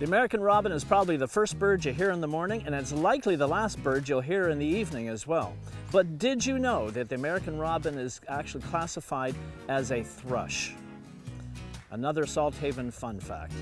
The American robin is probably the first bird you hear in the morning, and it's likely the last bird you'll hear in the evening as well. But did you know that the American robin is actually classified as a thrush? Another Salt Haven fun fact.